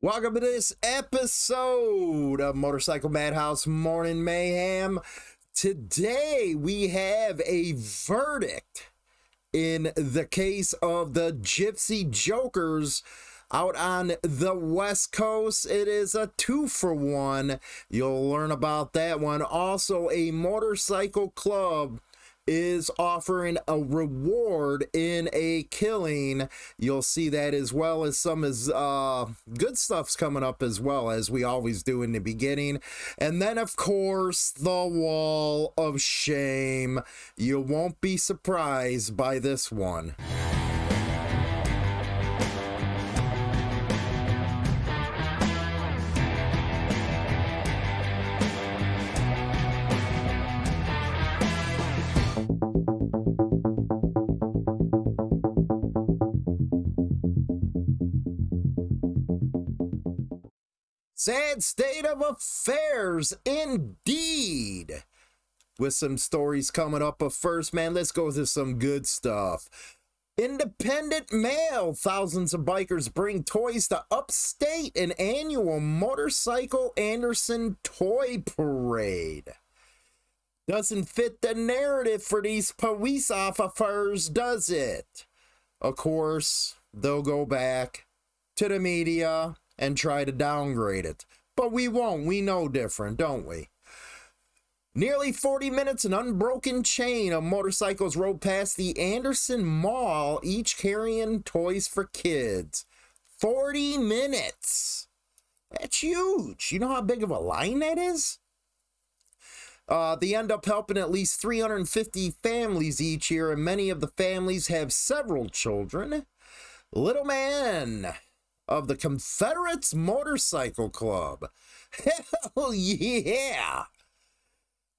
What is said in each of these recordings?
Welcome to this episode of Motorcycle Madhouse Morning Mayhem. Today we have a verdict in the case of the Gypsy Jokers out on the West Coast. It is a two for one. You'll learn about that one. Also, a motorcycle club is offering a reward in a killing. You'll see that as well as some is uh, good stuff's coming up as well as we always do in the beginning. And then of course the wall of shame. You won't be surprised by this one. Sad state of affairs, indeed. With some stories coming up, but first, man, let's go to some good stuff. Independent mail. Thousands of bikers bring toys to upstate an annual motorcycle Anderson toy parade. Doesn't fit the narrative for these police officers, does it? Of course, they'll go back to the media and try to downgrade it. But we won't. We know different, don't we? Nearly 40 minutes, an unbroken chain of motorcycles rode past the Anderson Mall, each carrying toys for kids. 40 minutes. That's huge. You know how big of a line that is? Uh, they end up helping at least 350 families each year, and many of the families have several children. Little man of the Confederates Motorcycle Club. Hell yeah!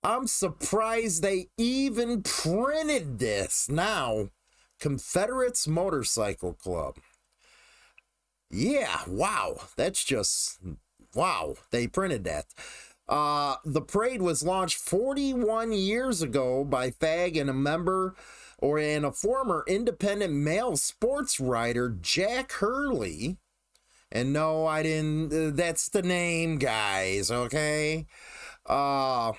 I'm surprised they even printed this now. Confederates Motorcycle Club. Yeah, wow. That's just wow. They printed that. Uh, the parade was launched 41 years ago by Fag and a member or and a former Independent Mail sports writer, Jack Hurley. And no, I didn't. Uh, that's the name, guys, okay? Uh,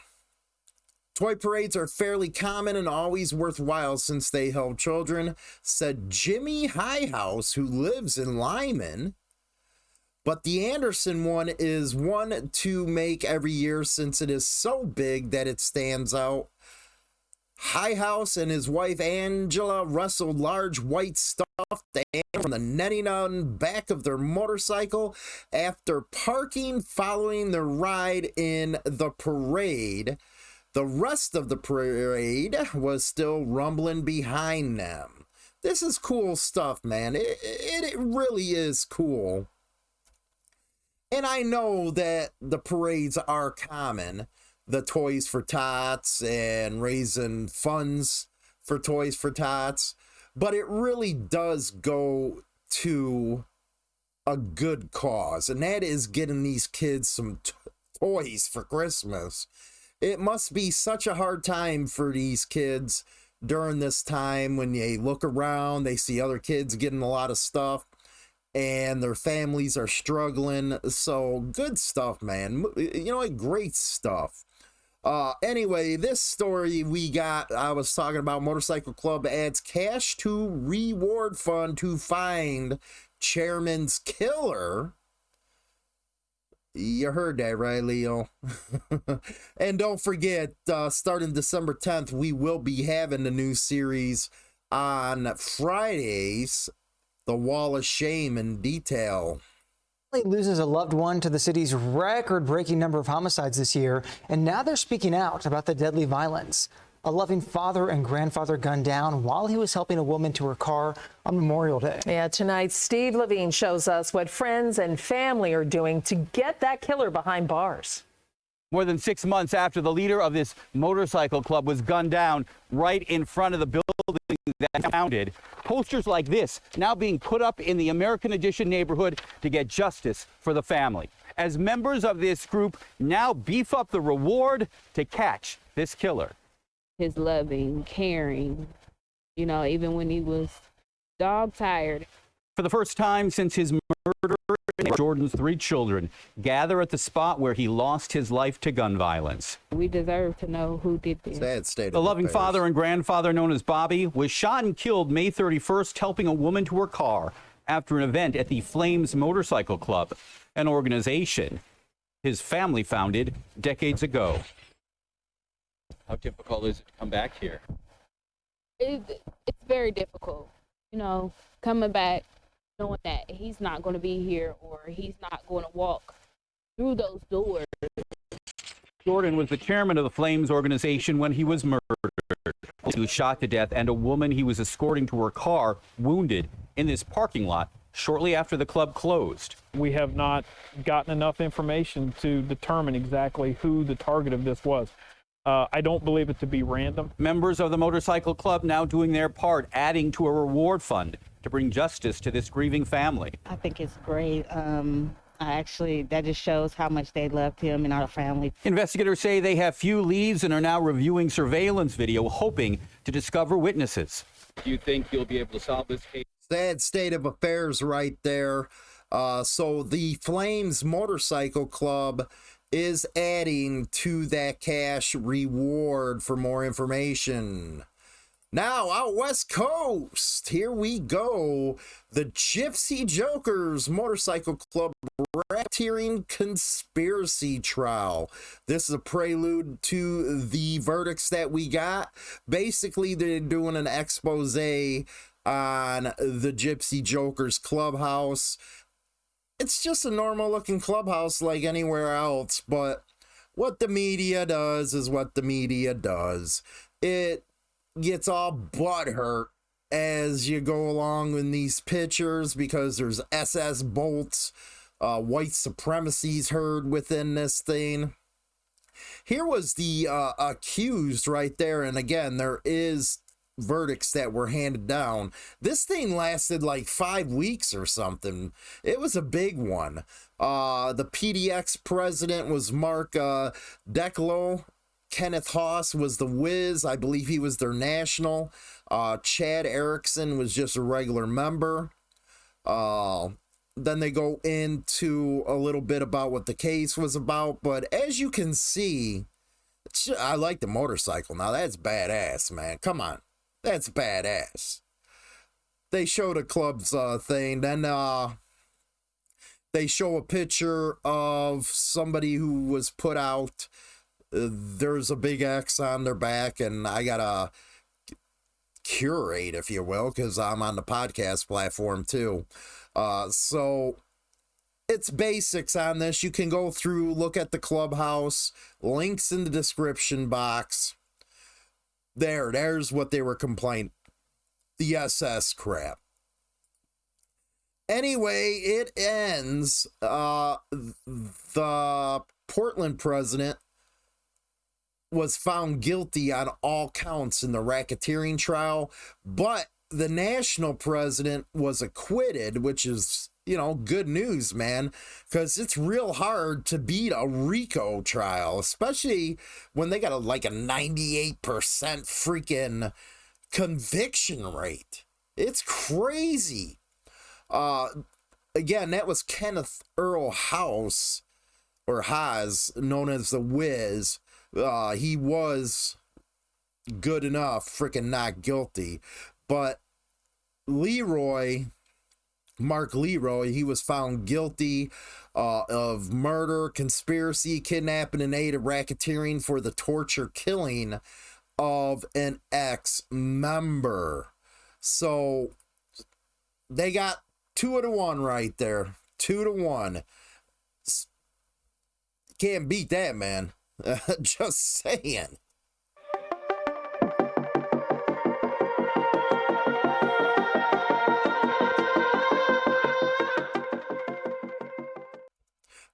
toy parades are fairly common and always worthwhile since they help children, said Jimmy Highhouse, who lives in Lyman. But the Anderson one is one to make every year since it is so big that it stands out. Highhouse and his wife Angela wrestled large white stuffed animals from the netting on back of their motorcycle after parking following the ride in the parade. The rest of the parade was still rumbling behind them. This is cool stuff, man. It, it, it really is cool. And I know that the parades are common, the Toys for Tots and raising funds for Toys for Tots, but it really does go to a good cause, and that is getting these kids some toys for Christmas. It must be such a hard time for these kids during this time when they look around, they see other kids getting a lot of stuff and their families are struggling. So good stuff, man. You know what? Great stuff. Uh, anyway, this story we got, I was talking about Motorcycle Club adds cash to reward fund to find chairman's killer. You heard that, right, Leo? and don't forget, uh, starting December 10th, we will be having the new series on Fridays the wall of shame in detail loses a loved one to the city's record-breaking number of homicides this year, and now they're speaking out about the deadly violence. A loving father and grandfather gunned down while he was helping a woman to her car on Memorial Day. Yeah, tonight Steve Levine shows us what friends and family are doing to get that killer behind bars. More than six months after the leader of this motorcycle club was gunned down right in front of the building that founded, posters like this now being put up in the American Addition neighborhood to get justice for the family. As members of this group now beef up the reward to catch this killer. His loving, caring, you know, even when he was dog tired. For the first time since his murder Jordan's three children gather at the spot where he lost his life to gun violence. We deserve to know who did this. Sad state The of loving affairs. father and grandfather, known as Bobby, was shot and killed May 31st, helping a woman to her car after an event at the Flames Motorcycle Club, an organization his family founded decades ago. How difficult is it to come back here? It, it's very difficult, you know, coming back knowing that he's not going to be here or he's not going to walk through those doors. Jordan was the chairman of the Flames organization when he was murdered. He was shot to death, and a woman he was escorting to her car wounded in this parking lot shortly after the club closed. We have not gotten enough information to determine exactly who the target of this was. Uh, I don't believe it to be random. Members of the motorcycle club now doing their part, adding to a reward fund to bring justice to this grieving family. I think it's great. Um, I actually, that just shows how much they loved him and our family. Investigators say they have few leads and are now reviewing surveillance video, hoping to discover witnesses. Do you think you'll be able to solve this case? sad state of affairs right there. Uh, so the Flames Motorcycle Club is adding to that cash reward for more information. Now, out West Coast, here we go. The Gypsy Jokers Motorcycle Club racketeering conspiracy trial. This is a prelude to the verdicts that we got. Basically, they're doing an expose on the Gypsy Jokers clubhouse. It's just a normal looking clubhouse like anywhere else, but what the media does is what the media does. It gets all butthurt as you go along in these pictures because there's SS bolts, uh, white supremacy's heard within this thing. Here was the uh, accused right there, and again, there is verdicts that were handed down. This thing lasted like five weeks or something. It was a big one. Uh, the PDX president was Mark uh, Declo. Kenneth Haas was the Wiz. I believe he was their national. Uh, Chad Erickson was just a regular member. Uh, then they go into a little bit about what the case was about. But as you can see, I like the motorcycle. Now that's badass, man. Come on. That's badass. They show the club's uh, thing. Then uh, they show a picture of somebody who was put out. There's a big X on their back, and I gotta curate, if you will, because I'm on the podcast platform too. Uh, so it's basics on this. You can go through, look at the clubhouse, links in the description box. There, there's what they were complaining. The SS crap. Anyway, it ends. Uh, the Portland president was found guilty on all counts in the racketeering trial, but the national president was acquitted, which is, you know, good news, man, because it's real hard to beat a RICO trial, especially when they got a, like a 98% freaking conviction rate. It's crazy. Uh, again, that was Kenneth Earl House, or Haas, known as the Wiz. Uh, he was good enough, freaking not guilty. But Leroy, Mark Leroy, he was found guilty uh, of murder, conspiracy, kidnapping, and aid of racketeering for the torture killing of an ex member. So they got two to one right there. Two to one. Can't beat that, man. Just saying.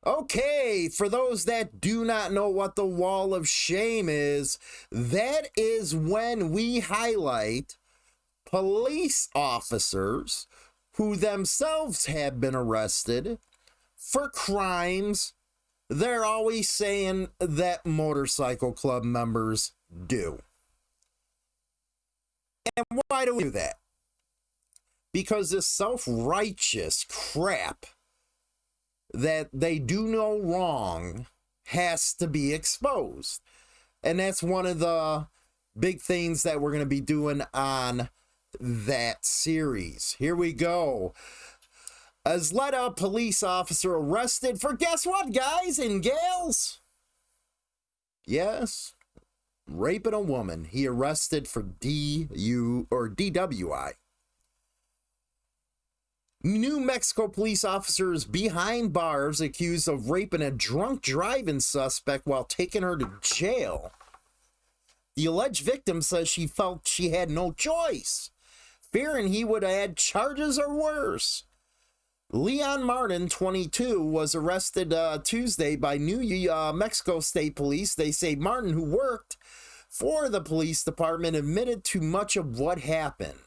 Okay, for those that do not know what the wall of shame is, that is when we highlight police officers who themselves have been arrested for crimes they're always saying that motorcycle club members do. And why do we do that? Because this self righteous crap that they do no wrong has to be exposed. And that's one of the big things that we're going to be doing on that series. Here we go. As let a police officer arrested for guess what, guys and gals? Yes, raping a woman. He arrested for DU or DWI. New Mexico police officers behind bars accused of raping a drunk driving suspect while taking her to jail. The alleged victim says she felt she had no choice, fearing he would add charges or worse. Leon Martin, 22, was arrested uh, Tuesday by New uh, Mexico State Police. They say Martin, who worked for the police department, admitted to much of what happened.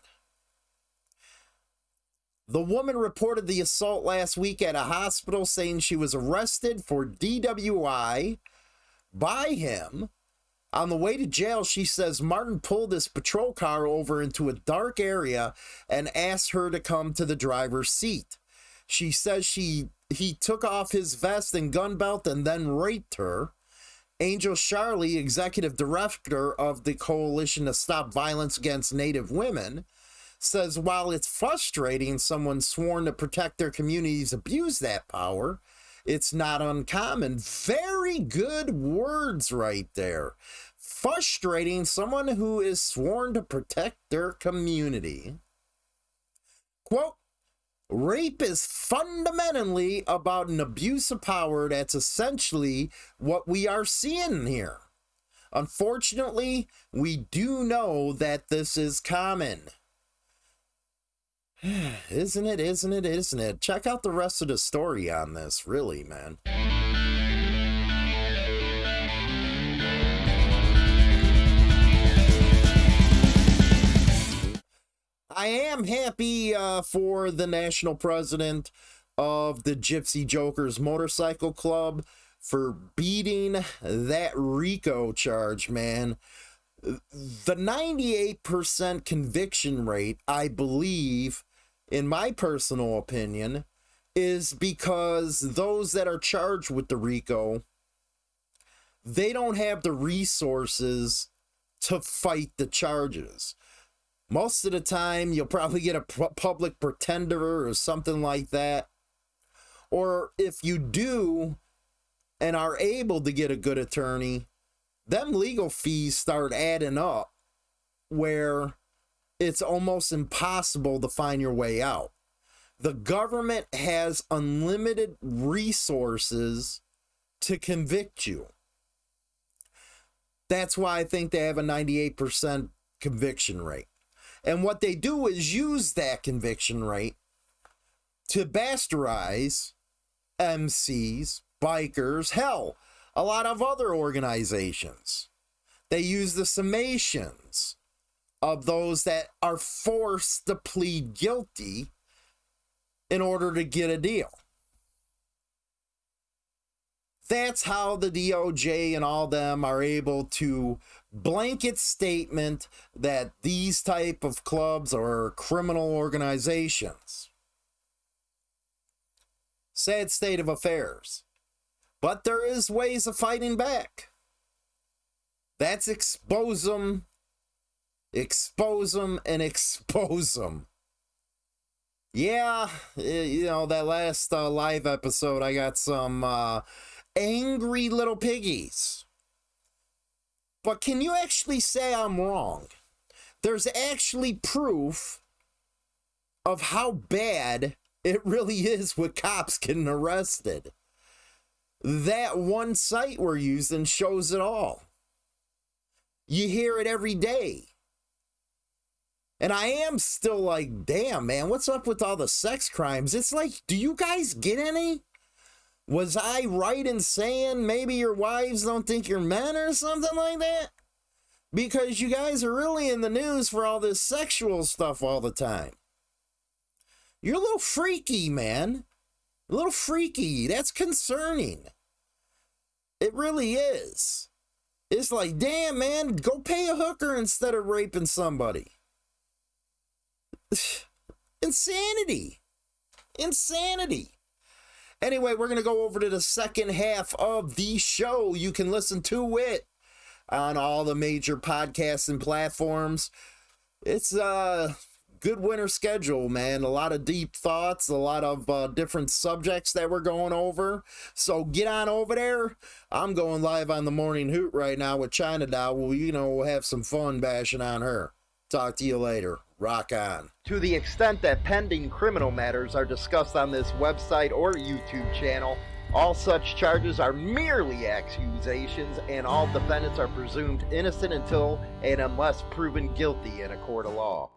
The woman reported the assault last week at a hospital, saying she was arrested for DWI by him. On the way to jail, she says Martin pulled his patrol car over into a dark area and asked her to come to the driver's seat. She says she he took off his vest and gun belt and then raped her. Angel Charley, executive director of the Coalition to Stop Violence Against Native Women, says while it's frustrating someone sworn to protect their communities abuse that power, it's not uncommon. Very good words right there. Frustrating someone who is sworn to protect their community. Quote, Rape is fundamentally about an abuse of power. That's essentially what we are seeing here. Unfortunately, we do know that this is common. isn't it? Isn't it? Isn't it? Check out the rest of the story on this, really, man. I am happy uh, for the national president of the Gypsy Jokers Motorcycle Club for beating that RICO charge, man. The 98% conviction rate, I believe, in my personal opinion, is because those that are charged with the RICO, they don't have the resources to fight the charges. Most of the time, you'll probably get a public pretender or something like that. Or if you do and are able to get a good attorney, them legal fees start adding up where it's almost impossible to find your way out. The government has unlimited resources to convict you. That's why I think they have a 98% conviction rate. And what they do is use that conviction rate to bastardize MCs, bikers, hell, a lot of other organizations. They use the summations of those that are forced to plead guilty in order to get a deal. That's how the DOJ and all them are able to blanket statement that these type of clubs are criminal organizations. Sad state of affairs. But there is ways of fighting back. That's expose them, expose them, and expose them. Yeah, you know, that last uh, live episode, I got some uh, angry little piggies but can you actually say I'm wrong? There's actually proof of how bad it really is with cops getting arrested. That one site we're using shows it all. You hear it every day. And I am still like, damn, man, what's up with all the sex crimes? It's like, do you guys get any? Was I right in saying maybe your wives don't think you're men or something like that? Because you guys are really in the news for all this sexual stuff all the time. You're a little freaky, man. A little freaky. That's concerning. It really is. It's like, damn, man, go pay a hooker instead of raping somebody. Insanity. Insanity. Anyway, we're going to go over to the second half of the show. You can listen to it on all the major podcasting platforms. It's a good winter schedule, man. A lot of deep thoughts, a lot of uh, different subjects that we're going over. So get on over there. I'm going live on the morning hoot right now with China Doll. Well, you know, we'll have some fun bashing on her. Talk to you later. Rock on. To the extent that pending criminal matters are discussed on this website or YouTube channel, all such charges are merely accusations, and all defendants are presumed innocent until and unless proven guilty in a court of law.